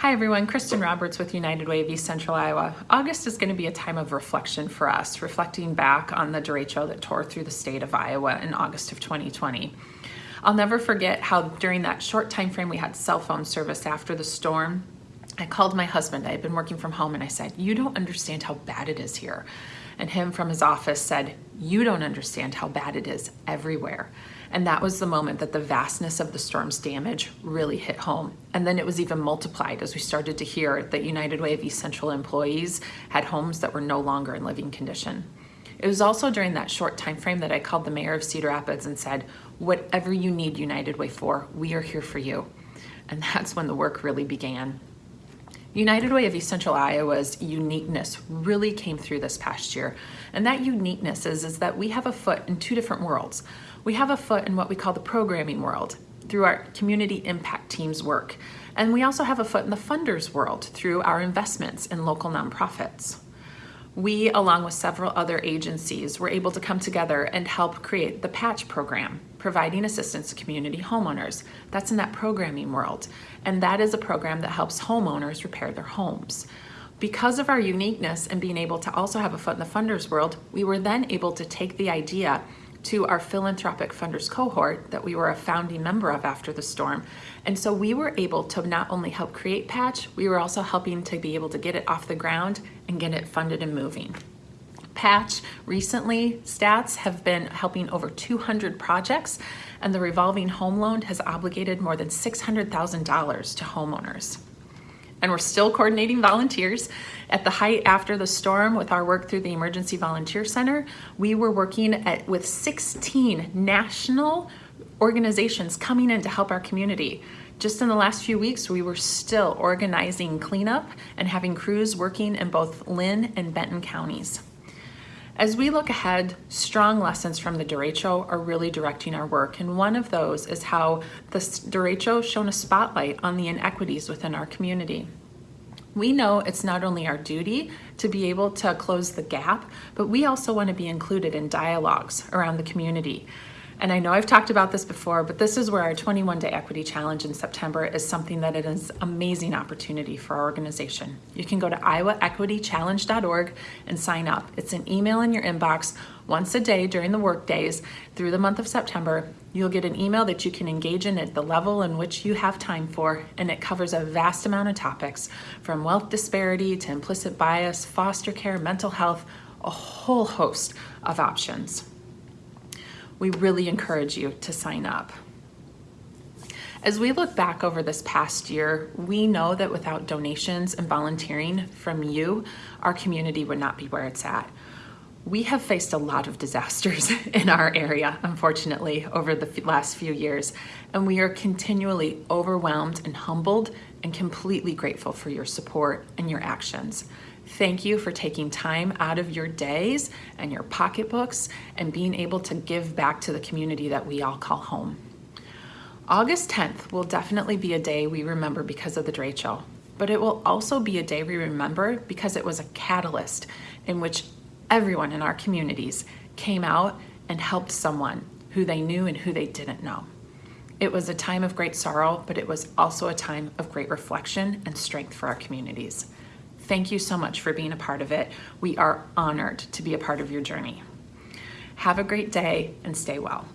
Hi everyone, Kristen Roberts with United Way of East Central Iowa. August is going to be a time of reflection for us, reflecting back on the derecho that tore through the state of Iowa in August of 2020. I'll never forget how during that short time frame we had cell phone service after the storm. I called my husband, I had been working from home, and I said, you don't understand how bad it is here. And him from his office said, you don't understand how bad it is everywhere. And that was the moment that the vastness of the storm's damage really hit home. And then it was even multiplied as we started to hear that United Way of East Central employees had homes that were no longer in living condition. It was also during that short time frame that I called the mayor of Cedar Rapids and said, whatever you need United Way for, we are here for you. And that's when the work really began. United Way of East Central Iowa's uniqueness really came through this past year. And that uniqueness is, is that we have a foot in two different worlds. We have a foot in what we call the programming world through our community impact team's work. And we also have a foot in the funders world through our investments in local nonprofits. We, along with several other agencies, were able to come together and help create the Patch program, providing assistance to community homeowners. That's in that programming world. And that is a program that helps homeowners repair their homes. Because of our uniqueness and being able to also have a foot in the funders world, we were then able to take the idea to our philanthropic funders cohort that we were a founding member of after the storm. And so we were able to not only help create Patch, we were also helping to be able to get it off the ground and get it funded and moving. Patch recently stats have been helping over 200 projects and the revolving home loan has obligated more than $600,000 to homeowners and we're still coordinating volunteers. At the height after the storm with our work through the Emergency Volunteer Center, we were working at, with 16 national organizations coming in to help our community. Just in the last few weeks, we were still organizing cleanup and having crews working in both Linn and Benton counties. As we look ahead, strong lessons from the derecho are really directing our work, and one of those is how the derecho shone a spotlight on the inequities within our community. We know it's not only our duty to be able to close the gap, but we also want to be included in dialogues around the community and I know I've talked about this before, but this is where our 21 Day Equity Challenge in September is something that it is amazing opportunity for our organization. You can go to iowaequitychallenge.org and sign up. It's an email in your inbox once a day during the work days through the month of September. You'll get an email that you can engage in at the level in which you have time for, and it covers a vast amount of topics from wealth disparity to implicit bias, foster care, mental health, a whole host of options we really encourage you to sign up. As we look back over this past year, we know that without donations and volunteering from you, our community would not be where it's at. We have faced a lot of disasters in our area, unfortunately, over the last few years, and we are continually overwhelmed and humbled and completely grateful for your support and your actions. Thank you for taking time out of your days and your pocketbooks and being able to give back to the community that we all call home. August 10th will definitely be a day we remember because of the derecho, but it will also be a day we remember because it was a catalyst in which everyone in our communities came out and helped someone who they knew and who they didn't know. It was a time of great sorrow, but it was also a time of great reflection and strength for our communities. Thank you so much for being a part of it. We are honored to be a part of your journey. Have a great day and stay well.